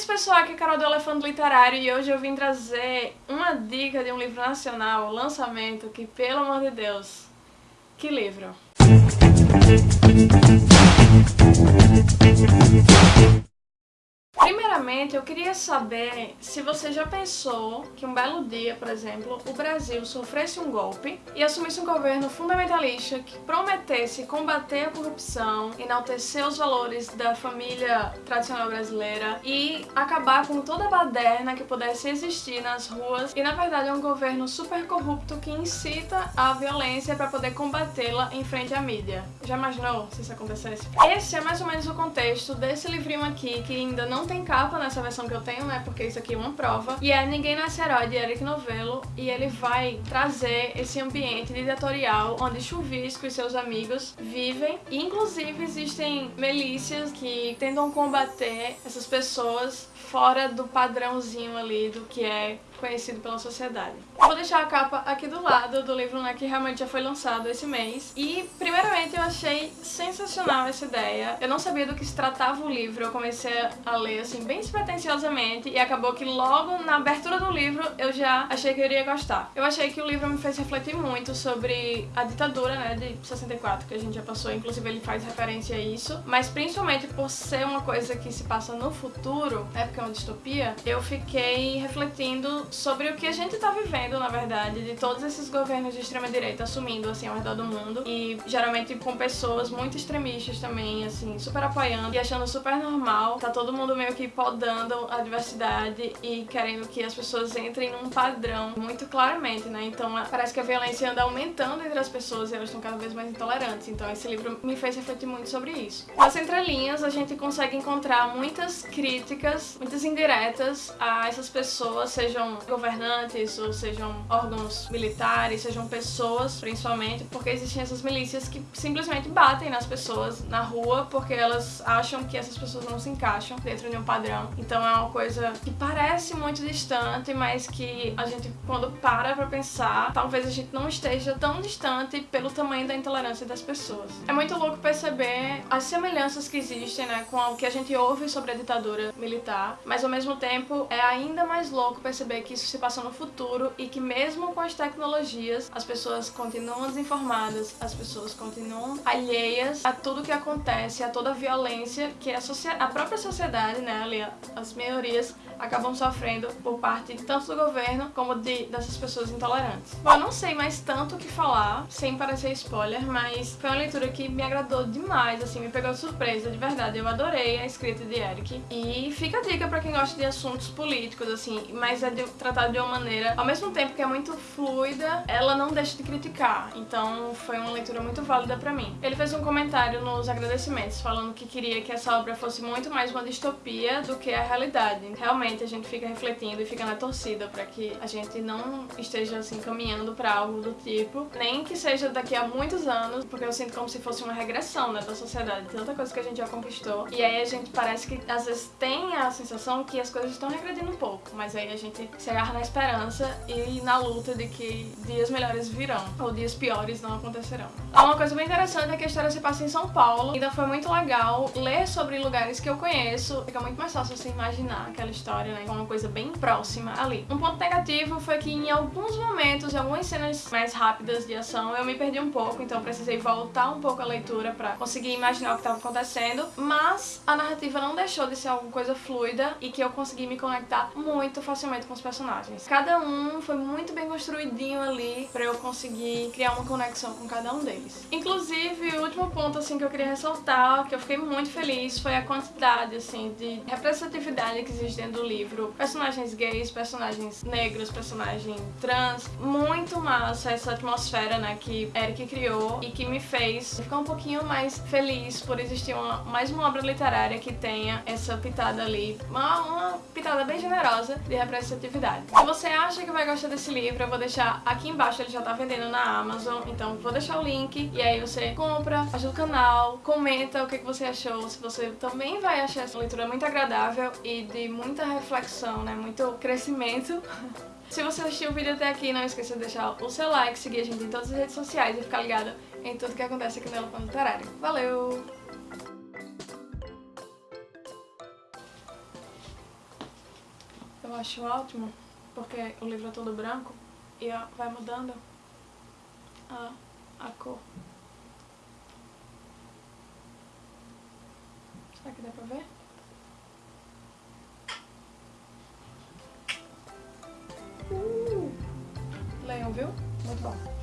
isso pessoal, aqui é Carol do Elefante Literário e hoje eu vim trazer uma dica de um livro nacional, lançamento, que pelo amor de Deus, que livro! Primeiramente, eu queria saber se você já pensou que um belo dia, por exemplo, o Brasil sofresse um golpe e assumisse um governo fundamentalista que prometesse combater a corrupção, enaltecer os valores da família tradicional brasileira e acabar com toda a baderna que pudesse existir nas ruas e, na verdade, é um governo super corrupto que incita a violência para poder combatê-la em frente à mídia. Já imaginou se isso acontecesse? Esse é mais ou menos o contexto desse livrinho aqui que ainda não tem capa nessa versão que eu tenho, né? Porque isso aqui é uma prova. E é Ninguém Nasce Herói, de Eric Novello. E ele vai trazer esse ambiente ditatorial onde Chuvisco e seus amigos vivem. E, inclusive, existem milícias que tentam combater essas pessoas fora do padrãozinho ali do que é conhecido pela sociedade. vou deixar a capa aqui do lado do livro, né, que realmente já foi lançado esse mês. E, primeiramente, eu achei sensacional essa ideia. Eu não sabia do que se tratava o livro, eu comecei a ler, assim, bem e acabou que logo na abertura do livro eu já achei que eu iria gostar. Eu achei que o livro me fez refletir muito sobre a ditadura, né, de 64, que a gente já passou, inclusive ele faz referência a isso, mas principalmente por ser uma coisa que se passa no futuro, né, porque é uma distopia, eu fiquei refletindo sobre o que a gente tá vivendo, na verdade, de todos esses governos de extrema-direita assumindo, assim, ao redor do mundo. E geralmente com pessoas muito extremistas também, assim, super apoiando e achando super normal. Tá todo mundo meio que podando a diversidade e querendo que as pessoas entrem num padrão muito claramente, né? Então parece que a violência anda aumentando entre as pessoas e elas estão cada vez mais intolerantes. Então esse livro me fez refletir muito sobre isso. Nas entrelinhas a gente consegue encontrar muitas críticas, muitas indiretas a essas pessoas, sejam governantes ou sejam órgãos militares, sejam pessoas principalmente, porque existem essas milícias que simplesmente batem nas pessoas na rua porque elas acham que essas pessoas não se encaixam dentro de um padrão. Então é uma coisa que parece muito distante, mas que a gente quando para pra pensar, talvez a gente não esteja tão distante pelo tamanho da intolerância das pessoas. É muito louco perceber as semelhanças que existem né, com o que a gente ouve sobre a ditadura militar, mas ao mesmo tempo é ainda mais louco perceber que isso se passa no futuro e que mesmo com as tecnologias, as pessoas continuam desinformadas, as pessoas continuam alheias a tudo que acontece, a toda a violência que a, a própria sociedade, né, ali, as maiorias acabam sofrendo por parte tanto do governo como de, dessas pessoas intolerantes. Bom, eu não sei mais tanto o que falar, sem parecer spoiler, mas foi uma leitura que me agradou demais, assim, me pegou de surpresa, de verdade. Eu adorei a escrita de Eric. E fica a dica pra quem gosta de assuntos políticos, assim, mas é de, tratado de uma maneira, ao mesmo tempo que é muito fluida, ela não deixa de criticar. Então foi uma leitura muito válida pra mim. Ele fez um comentário nos agradecimentos, falando que queria que essa obra fosse muito mais uma distopia do que a realidade. Realmente, a gente fica refletindo e fica na torcida para que a gente não esteja assim caminhando para algo do tipo, nem que seja daqui a muitos anos, porque eu sinto como se fosse uma regressão né, da sociedade, tanta coisa que a gente já conquistou. E aí a gente parece que às vezes tem a sensação que as coisas estão regredindo um pouco, mas aí a gente se agarra na esperança e na luta de que dias melhores virão, ou dias piores não acontecerão. Uma coisa bem interessante é que a história se passa em São Paulo, então foi muito legal ler sobre lugares que eu conheço, fica muito mais fácil você imaginar aquela história né? Uma coisa bem próxima ali. Um ponto negativo foi que em alguns momentos, em algumas cenas mais rápidas de ação, eu me perdi um pouco, então precisei voltar um pouco a leitura pra conseguir imaginar o que estava acontecendo, mas a narrativa não deixou de ser alguma coisa fluida e que eu consegui me conectar muito facilmente com os personagens. Cada um foi muito bem construidinho ali pra eu conseguir criar uma conexão com cada um deles. Inclusive, o último ponto assim que eu queria ressaltar, que eu fiquei muito feliz, foi a quantidade assim de representatividade que existe dentro do livro, personagens gays, personagens negros, personagem trans, muito massa essa atmosfera, né, que Eric criou e que me fez ficar um pouquinho mais feliz por existir uma, mais uma obra literária que tenha essa pitada ali, uma, uma pitada bem generosa de representatividade. Se você acha que vai gostar desse livro, eu vou deixar aqui embaixo, ele já tá vendendo na Amazon, então vou deixar o link e aí você compra, ajuda o canal, comenta o que você achou, se você também vai achar essa leitura muito agradável e de muita reflexão, né? Muito crescimento. Se você assistiu o vídeo até aqui, não esqueça de deixar o seu like, seguir a gente em todas as redes sociais e ficar ligado em tudo que acontece aqui no Elefante Literário. Valeu! Eu acho ótimo, porque o livro é todo branco e vai mudando a, a cor. Será que dá pra ver? Viu? Muito bom.